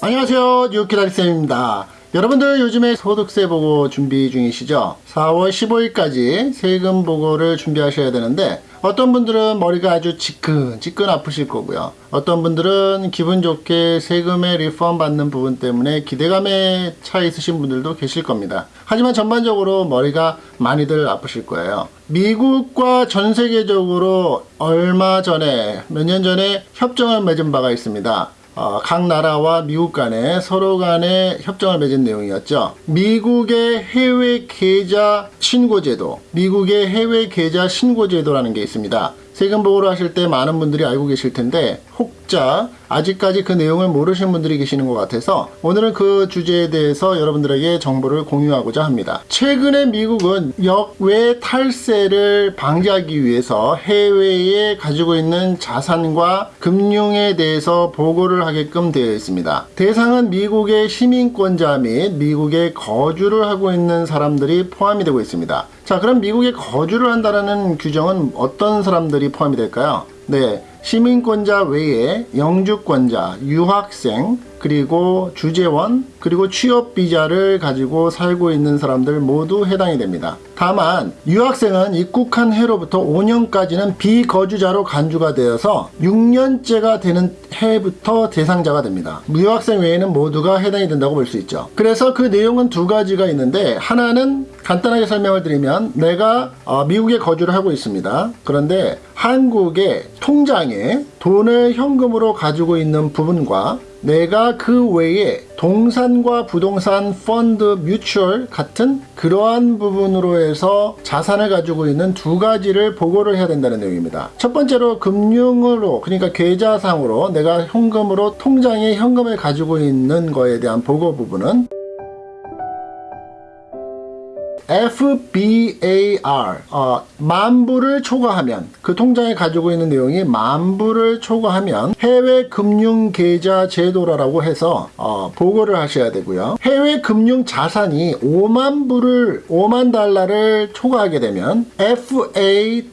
안녕하세요. 뉴키다리쌤입니다. 여러분들 요즘에 소득세 보고 준비 중이시죠? 4월 15일까지 세금 보고를 준비하셔야 되는데 어떤 분들은 머리가 아주 지끈 지끈 아프실 거고요. 어떤 분들은 기분 좋게 세금의 리펀 받는 부분 때문에 기대감에 차 있으신 분들도 계실 겁니다. 하지만 전반적으로 머리가 많이들 아프실 거예요. 미국과 전 세계적으로 얼마 전에 몇 년 전에 협정을 맺은 바가 있습니다 어, 각 나라와 미국 간에 서로 간에 협정을 맺은 내용이었죠. 미국의 해외 계좌 신고 제도, 미국의 해외 계좌 신고 제도라는 게 있습니다. 세금 보고를 하실 때 많은 분들이 알고 계실 텐데 혹자 아직까지 그 내용을 모르시는 분들이 계시는 것 같아서 오늘은 그 주제에 대해서 여러분들에게 정보를 공유하고자 합니다. 최근에 미국은 역외 탈세를 방지하기 위해서 해외에 가지고 있는 자산과 금융에 대해서 보고를 하게끔 되어 있습니다. 대상은 미국의 시민권자 및 미국에 거주를 하고 있는 사람들이 포함이 되고 있습니다. 자 그럼 미국에 거주를 한다는 규정은 어떤 사람들이 포함이 될까요? 네 시민권자 외에 영주권자, 유학생, 그리고 주재원, 그리고 취업비자를 가지고 살고 있는 사람들 모두 해당이 됩니다. 다만 유학생은 입국한 해로부터 5년까지는 비거주자로 간주가 되어서 6년째가 되는 해부터 대상자가 됩니다. 유학생 외에는 모두가 해당이 된다고 볼 수 있죠. 그래서 그 내용은 두 가지가 있는데 하나는 간단하게 설명을 드리면 내가 어, 미국에 거주를 하고 있습니다. 그런데 한국의 통장에 돈을 현금으로 가지고 있는 부분과 내가 그 외에 동산과 부동산 펀드 뮤추얼 같은 그러한 부분으로 해서 자산을 가지고 있는 두 가지를 보고를 해야 된다는 내용입니다. 첫 번째로 금융으로 그러니까 계좌상으로 내가 현금으로 통장에 현금을 가지고 있는 거에 대한 보고 부분은 FBAR 어, 만불을 초과하면 그 통장에 가지고 있는 내용이 만불을 초과하면 해외 금융 계좌 제도라고 해서 어, 보고를 하셔야 되고요. 해외 금융 자산이 5만 불을 5만 달러를 초과하게 되면 FATCA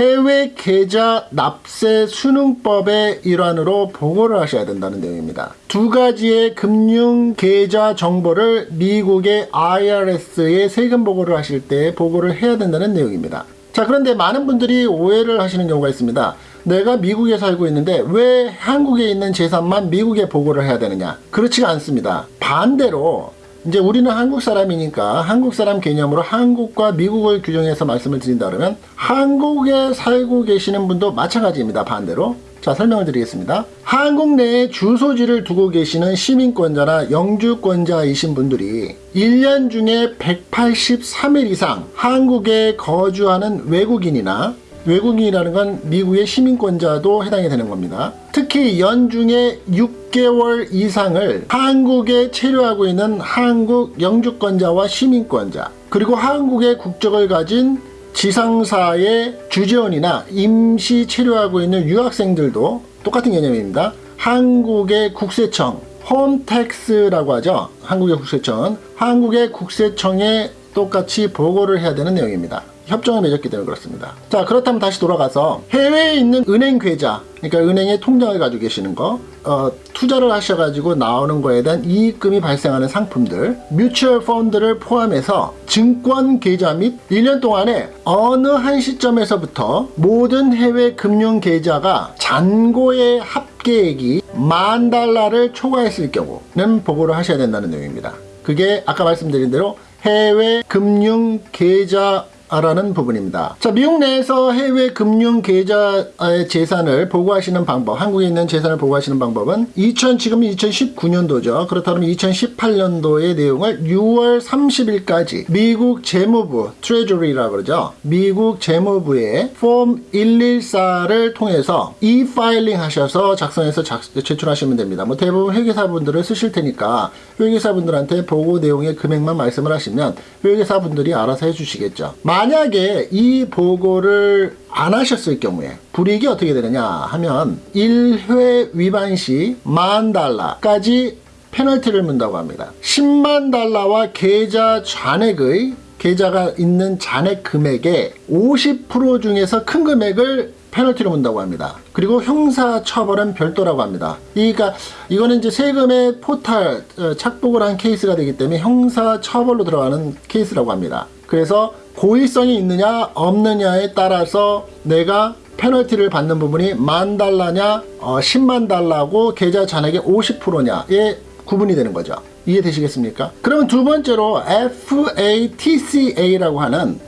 해외 계좌 납세 수능법의 일환으로 보고를 하셔야 된다는 내용입니다. 두 가지의 금융 계좌 정보를 미국의 IRS에 세금 보고를 하실 때 보고를 해야 된다는 내용입니다. 자 그런데 많은 분들이 오해를 하시는 경우가 있습니다. 내가 미국에 살고 있는데 왜 한국에 있는 재산만 미국에 보고를 해야 되느냐 그렇지가 않습니다. 반대로 이제 우리는 한국 사람이니까 한국 사람 개념으로 한국과 미국을 규정해서 말씀을 드린다 그러면 한국에 살고 계시는 분도 마찬가지입니다. 반대로. 자 설명을 드리겠습니다. 한국 내에 주소지를 두고 계시는 시민권자나 영주권자이신 분들이 1년 중에 183일 이상 한국에 거주하는 외국인이나 외국인이라는 건 미국의 시민권자도 해당이 되는 겁니다. 특히 연중에 6개월 이상을 한국에 체류하고 있는 한국 영주권자와 시민권자 그리고 한국의 국적을 가진 지상사의 주재원이나 임시 체류하고 있는 유학생들도 똑같은 개념입니다. 한국의 국세청 홈택스라고 하죠. 한국의 국세청 한국의 국세청에 똑같이 보고를 해야 되는 내용입니다. 협정을 맺었기 때문에 그렇습니다. 자 그렇다면 다시 돌아가서 해외에 있는 은행 계좌 그러니까 은행에 통장을 가지고 계시는 거 어, 투자를 하셔가지고 나오는 거에 대한 이익금이 발생하는 상품들 뮤추얼 펀드를 포함해서 증권 계좌 및 1년 동안에 어느 한 시점에서부터 모든 해외 금융 계좌가 잔고의 합계액이 만 달러를 초과했을 경우는 보고를 하셔야 된다는 내용입니다. 그게 아까 말씀드린 대로 해외 금융 계좌 라는 부분입니다. 자, 미국 내에서 해외 금융 계좌의 재산을 보고하시는 방법, 한국에 있는 재산을 보고하시는 방법은 2000 지금 2019년도죠. 그렇다면 2018년도의 내용을 6월 30일까지 미국 재무부 트레저리라고 그러죠. 미국 재무부에 폼 114를 통해서 e-파일링 하셔서 작성해서 작, 제출하시면 됩니다. 뭐 대부분 회계사분들을 쓰실 테니까 회계사분들한테 보고 내용의 금액만 말씀을 하시면 회계사분들이 알아서 해주시겠죠. 만약에 이 보고를 안 하셨을 경우에 불이익이 어떻게 되느냐 하면 1회 위반 시 만 달러까지 페널티를 문다고 합니다. 10만 달러와 계좌 잔액의 계좌가 있는 잔액 금액의 50% 중에서 큰 금액을 페널티로 문다고 합니다. 그리고 형사 처벌은 별도라고 합니다. 그러니까 이거는 이제 세금의 포탈 어, 착복을 한 케이스가 되기 때문에 형사 처벌로 들어가는 케이스라고 합니다. 그래서 고의성이 있느냐 없느냐에 따라서 내가 페널티를 받는 부분이 만 달러냐 어, 10만 달러고 계좌 잔액의 50%냐에 구분이 되는 거죠. 이해되시겠습니까? 그러면 두 번째로 FATCA라고 하는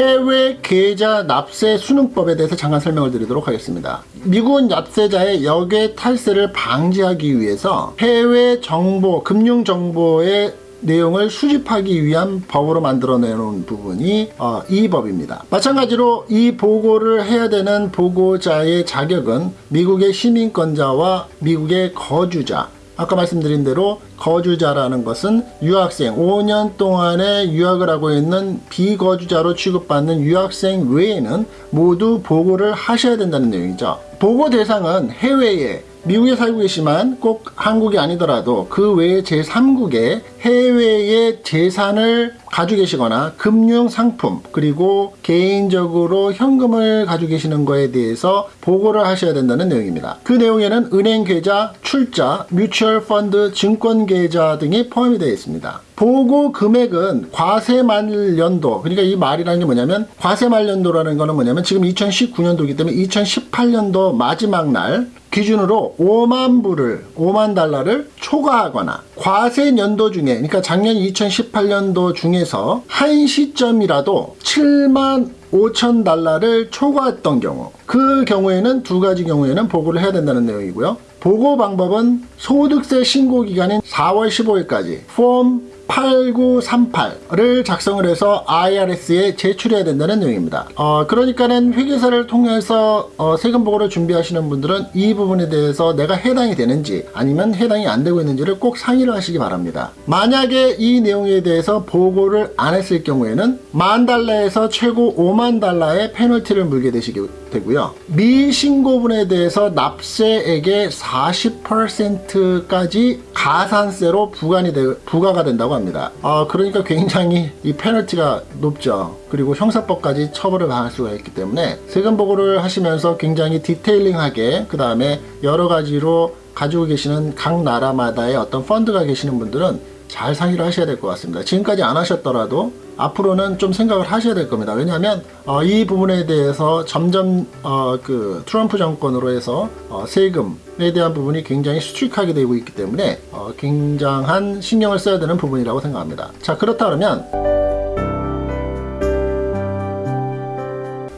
해외 계좌 납세 순응법에 대해서 잠깐 설명을 드리도록 하겠습니다. 미국은 납세자의 역외 탈세를 방지하기 위해서 해외 정보, 금융 정보의 내용을 수집하기 위한 법으로 만들어내놓은 부분이 어, 이 법입니다. 마찬가지로 이 보고를 해야 되는 보고자의 자격은 미국의 시민권자와 미국의 거주자 아까 말씀드린 대로 거주자라는 것은 유학생 5년 동안의 유학을 하고 있는 비거주자로 취급받는 유학생 외에는 모두 보고를 하셔야 된다는 내용이죠. 보고 대상은 해외에 미국에 살고 계시만 꼭 한국이 아니더라도 그 외의 제3국에 해외의 재산을 가지고 계시거나 금융 상품 그리고 개인적으로 현금을 가지고 계시는 거에 대해서 보고를 하셔야 된다는 내용입니다. 그 내용에는 은행 계좌, 출자, 뮤추얼 펀드, 증권 계좌 등이 포함이 되어 있습니다. 보고 금액은 과세 말년도 그러니까 이 말이라는 게 뭐냐면 과세 말년도라는 거는 뭐냐면 지금 2019년도이기 때문에 2018년도 마지막 날 기준으로 5만 불을 5만 달러를 초과하거나 과세 연도 중에 그러니까 작년 2018년도 중에서 한 시점이라도 7만 5천 달러를 초과했던 경우 그 경우에는 두 가지 경우에는 보고를 해야 된다는 내용이고요. 보고 방법은 소득세 신고 기간인 4월 15일까지 폼 8938을 작성을 해서 IRS에 제출해야 된다는 내용입니다. 어, 그러니까는 회계사를 통해서 어, 세금 보고를 준비하시는 분들은 이 부분에 대해서 내가 해당이 되는지 아니면 해당이 안 되고 있는지를 꼭 상의를 하시기 바랍니다. 만약에 이 내용에 대해서 보고를 안 했을 경우에는 만 달러에서 최고 5만 달러의 페널티를 물게 되시게 되고요. 미신고분에 대해서 납세액의 40%까지 가산세로 부과이 되, 부과가 된다고 합니다. 어, 그러니까 굉장히 이 페널티가 높죠. 그리고 형사법까지 처벌을 당할 수가 있기 때문에 세금 보고를 하시면서 굉장히 디테일링하게 그 다음에 여러 가지로 가지고 계시는 각 나라마다의 어떤 펀드가 계시는 분들은 잘 상의를 하셔야 될 것 같습니다. 지금까지 안 하셨더라도 앞으로는 좀 생각을 하셔야 될 겁니다. 왜냐하면 어, 이 부분에 대해서 점점 어, 그 트럼프 정권으로 해서 어, 세금에 대한 부분이 굉장히 수칙하게 되고 있기 때문에 어, 굉장한 신경을 써야 되는 부분이라고 생각합니다. 자 그렇다 그러면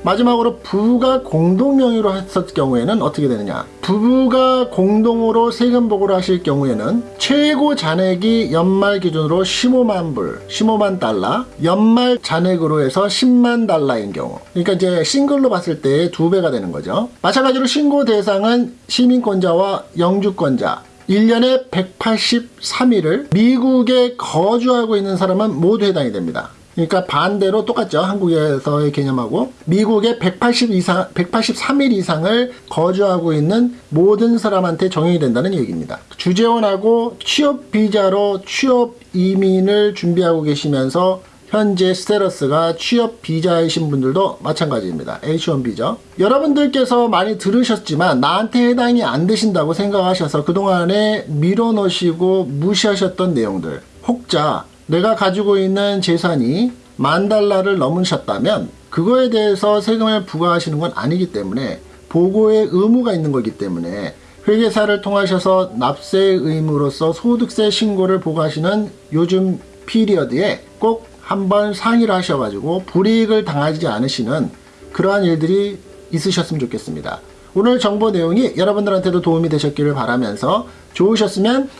마지막으로 부부가 공동 명의로 했을 경우에는 어떻게 되느냐? 부부가 공동으로 세금 보고를 하실 경우에는 최고 잔액이 연말 기준으로 15만 불 15만 달러 연말 잔액으로 해서 10만 달러인 경우. 그러니까 이제 싱글로 봤을 때 두 배가 되는 거죠. 마찬가지로 신고 대상은 시민권자와 영주권자. 1년에 183일을 미국에 거주하고 있는 사람은 모두 해당이 됩니다. 그러니까 반대로 똑같죠. 한국에서의 개념하고 미국에 180 이상, 183일 이상을 거주하고 있는 모든 사람한테 적용이 된다는 얘기입니다. 주재원하고 취업 비자로 취업 이민을 준비하고 계시면서 현재 스테러스가 취업 비자이신 분들도 마찬가지입니다. H1B죠. 여러분들께서 많이 들으셨지만 나한테 해당이 안 되신다고 생각하셔서 그동안에 밀어넣으시고 무시하셨던 내용들 혹자 내가 가지고 있는 재산이 만 달러를 넘으셨다면 그거에 대해서 세금을 부과하시는 건 아니기 때문에 보고의 의무가 있는 거기 때문에 회계사를 통하셔서 납세 의무로서 소득세 신고를 보고하시는 요즘 피리어드에 꼭 한번 상의를 하셔가지고 불이익을 당하지 않으시는 그러한 일들이 있으셨으면 좋겠습니다. 오늘 정보 내용이 여러분들한테도 도움이 되셨기를 바라면서 좋으셨으면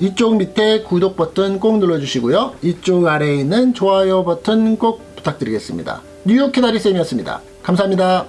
이쪽 밑에 구독 버튼 꼭 눌러주시고요. 이쪽 아래에 있는 좋아요 버튼 꼭 부탁드리겠습니다. 뉴욕 키다리쌤이었습니다. 감사합니다.